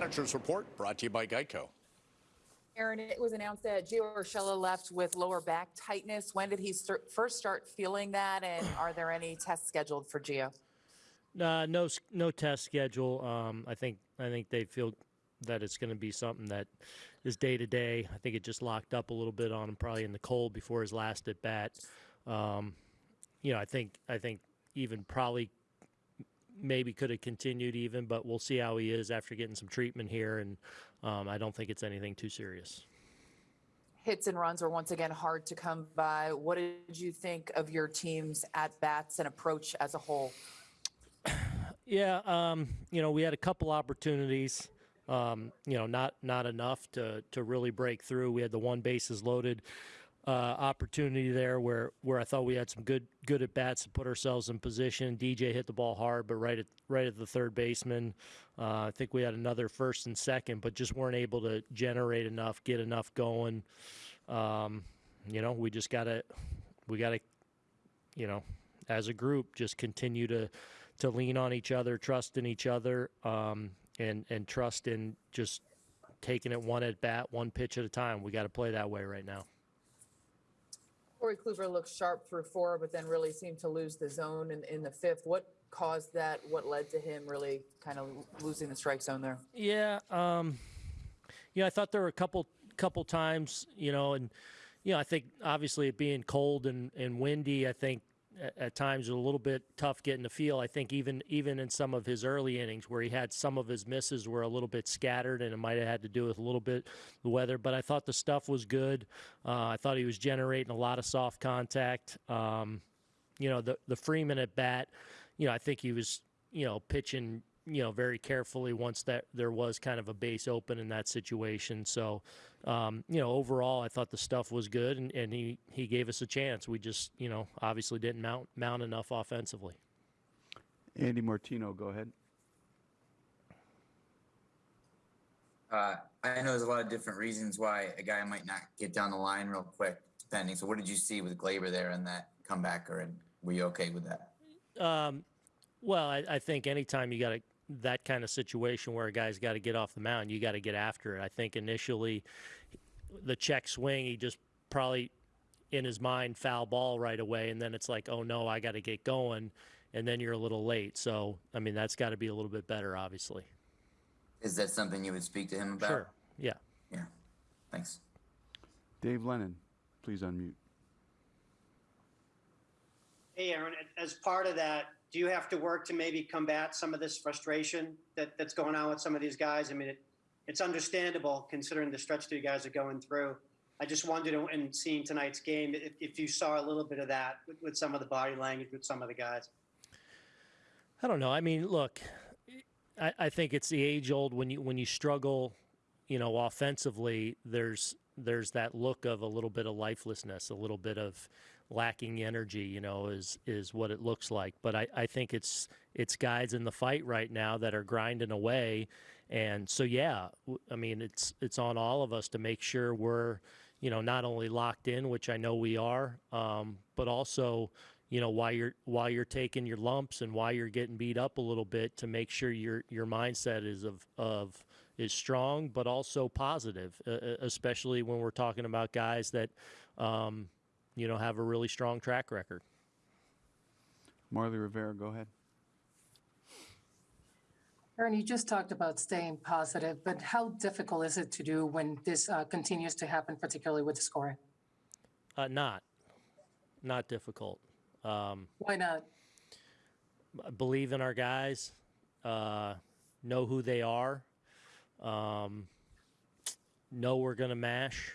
Manager's Report brought to you by Geico. Aaron, it was announced that Gio Urshela left with lower back tightness. When did he start, first start feeling that, and are there any tests scheduled for Gio? Uh, no, no test schedule. Um, I think I think they feel that it's going to be something that is day to day. I think it just locked up a little bit on him, probably in the cold before his last at bat. Um, you know, I think I think even probably maybe could have continued even, but we'll see how he is after getting some treatment here, and um, I don't think it's anything too serious. Hits and runs were once again hard to come by. What did you think of your team's at bats and approach as a whole? Yeah, um, you know, we had a couple opportunities. Um, you know, not not enough to to really break through. We had the one bases loaded uh, opportunity there where where I thought we had some good good at bats to put ourselves in position. DJ hit the ball hard, but right at right at the third baseman. Uh, I think we had another first and second, but just weren't able to generate enough, get enough going. Um, you know, we just gotta we gotta you know as a group just continue to to lean on each other, trust in each other, um, and and trust in just taking it one at bat, one pitch at a time. We got to play that way right now. Corey Kluber looked sharp through four, but then really seemed to lose the zone in, in the fifth. What caused that? What led to him really kind of losing the strike zone there? Yeah, um, yeah. I thought there were a couple couple times, you know, and you know, I think obviously it being cold and, and windy, I think at, times a little bit tough getting the feel. I think even even in some of his early innings where he had some of his misses were a little bit scattered, and it might have had to do with a little bit the weather. But I thought the stuff was good. Uh, I thought he was generating a lot of soft contact. Um, you know, the the Freeman at bat, you know, I think he was you know pitching you know very carefully once that there was kind of a base open in that situation. So, um, you know, overall, I thought the stuff was good, and, and he he gave us a chance. We just you know obviously didn't mount mount enough offensively. Andy Martino, go ahead. Uh, I know there's a lot of different reasons why a guy might not get down the line real quick, depending. So, what did you see with Gleyber there in that comeback, or were you okay with that? Um, well, I, I think anytime you got a, that kind of situation where a guy's got to get off the mound, you got to get after it. I think initially, the check swing, he just probably in his mind foul ball right away, and then it's like, oh no, I got to get going, and then you're a little late. So, I mean, that's got to be a little bit better, obviously. Is that something you would speak to him about? Sure. Yeah. Yeah. Thanks. Dave Lennon, please unmute. Hey, Aaron, as part of that, do you have to work to maybe combat some of this frustration that, that's going on with some of these guys? I mean, it, it's understandable considering the stretch that you guys are going through. I just wondered in seeing tonight's game if, if you saw a little bit of that with, with some of the body language with some of the guys. I don't know. I mean, look, I, I think it's the age old when you when you struggle, you know, offensively. There's there's that look of a little bit of lifelessness, a little bit of lacking energy. You know, is is what it looks like. But I, I think it's it's guys in the fight right now that are grinding away, and so yeah, I mean it's it's on all of us to make sure we're you know not only locked in, which I know we are, um, but also you know while you're while you're taking your lumps and while you're getting beat up a little bit to make sure your your mindset is of of is strong but also positive especially when we're talking about guys that um, you know have a really strong track record Marly Rivera, go ahead. Aaron, you just talked about staying positive, but how difficult is it to do when this uh, continues to happen, particularly with the scoring? uh, not not difficult um, Why not? believe in our guys, uh, know who they are, um, know we're going to mash.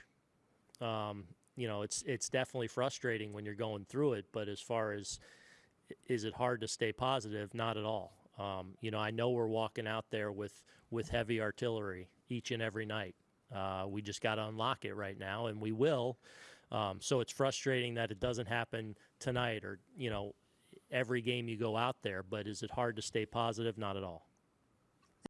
Um, you know, it's it's definitely frustrating when you're going through it, but as far as is it hard to stay positive? Not at all. Um, you know, I know we're walking out there with with heavy artillery each and every night. Uh, we just got to unlock it right now, and we will. Um, so it's frustrating that it doesn't happen tonight or you know every game you go out there. But is it hard to stay positive? Not at all.